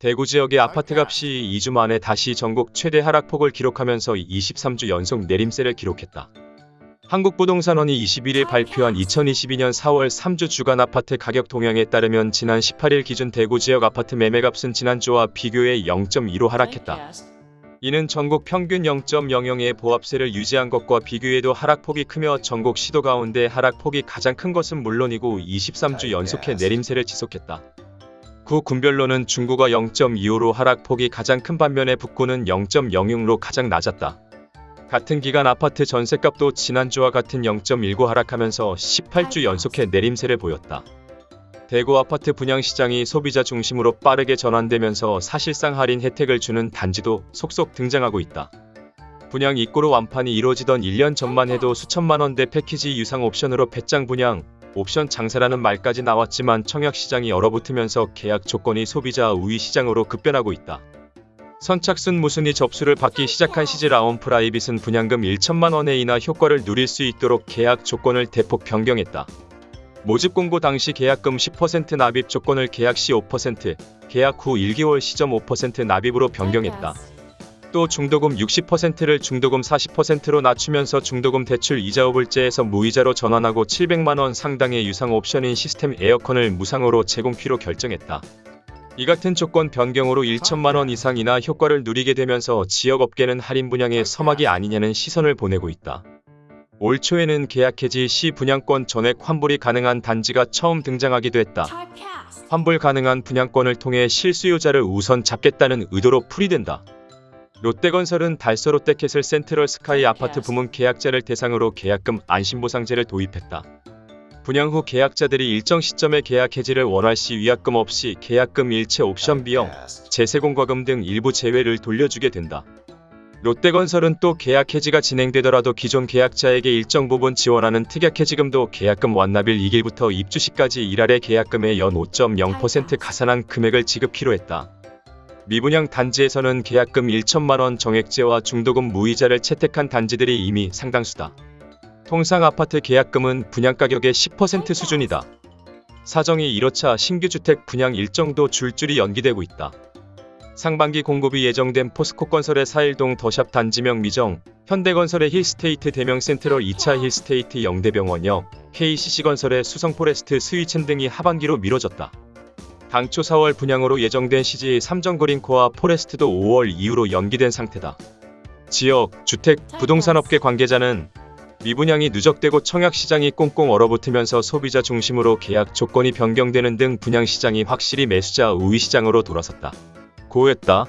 대구 지역의 아파트 값이 2주 만에 다시 전국 최대 하락폭을 기록하면서 23주 연속 내림세를 기록했다. 한국부동산원이 21일 발표한 2022년 4월 3주 주간 아파트 가격 동향에 따르면 지난 18일 기준 대구 지역 아파트 매매값은 지난주와 비교해 0.2로 하락했다. 이는 전국 평균 0.00의 보합세를 유지한 것과 비교해도 하락폭이 크며 전국 시도 가운데 하락폭이 가장 큰 것은 물론이고 23주 연속해 내림세를 지속했다. 구 군별로는 중구가 0.25로 하락폭이 가장 큰 반면에 북구는 0.06로 가장 낮았다. 같은 기간 아파트 전셋값도 지난주와 같은 0.19 하락하면서 18주 연속해 내림세를 보였다. 대구 아파트 분양시장이 소비자 중심으로 빠르게 전환되면서 사실상 할인 혜택을 주는 단지도 속속 등장하고 있다. 분양 입고로 완판이 이루어지던 1년 전만 해도 수천만 원대 패키지 유상 옵션으로 배짱 분양, 옵션 장사라는 말까지 나왔지만 청약시장이 얼어붙으면서 계약 조건이 소비자 우위 시장으로 급변하고 있다. 선착순 무순위 접수를 받기 시작한 시지 라온 프라이빗은 분양금 1천만 원의 인하 효과를 누릴 수 있도록 계약 조건을 대폭 변경했다. 모집 공고 당시 계약금 10% 납입 조건을 계약 시 5%, 계약 후 1개월 시점 5% 납입으로 변경했다. 또 중도금 60%를 중도금 40%로 낮추면서 중도금 대출 이자 후불제에서 무이자로 전환하고 700만원 상당의 유상 옵션인 시스템 에어컨을 무상으로 제공키로 결정했다. 이 같은 조건 변경으로 1천만원 이상 인하 효과를 누리게 되면서 지역업계는 할인 분양의 서막이 아니냐는 시선을 보내고 있다. 올 초에는 계약 해지 시 분양권 전액 환불이 가능한 단지가 처음 등장하기도 했다. 환불 가능한 분양권을 통해 실수요자를 우선 잡겠다는 의도로 풀이된다. 롯데건설은 달서 롯데캐슬 센트럴 스카이 아파트 부문 계약자를 대상으로 계약금 안심보상제를 도입했다. 분양 후 계약자들이 일정 시점에 계약 해지를 원할 시 위약금 없이 계약금 일체 옵션 비용, 재세공과금 등 일부 제외를 돌려주게 된다. 롯데건설은 또 계약 해지가 진행되더라도 기존 계약자에게 일정 부분 지원하는 특약 해지금도 계약금 완납일 2일부터 입주 시까지 일할의 계약금의 연 5.0% 가산한 금액을 지급키로 했다. 미분양 단지에서는 계약금 1천만원 정액제와 중도금 무이자를 채택한 단지들이 이미 상당수다. 통상 아파트 계약금은 분양가격의 10% 수준이다. 사정이 1호차 신규주택 분양 일정도 줄줄이 연기되고 있다. 상반기 공급이 예정된 포스코건설의 사일동 더샵 단지명 미정, 현대건설의 힐스테이트 대명 센트럴 2차 힐스테이트 영대병원역, KCC건설의 수성포레스트 스위첸 등이 하반기로 미뤄졌다. 당초 4월 분양으로 예정된 시지 삼정그린코아 포레스트도 5월 이후로 연기된 상태다. 지역, 주택, 부동산업계 관계자는 미분양이 누적되고 청약시장이 꽁꽁 얼어붙으면서 소비자 중심으로 계약 조건이 변경되는 등 분양시장이 확실히 매수자 우위 시장으로 돌아섰다. 고했다.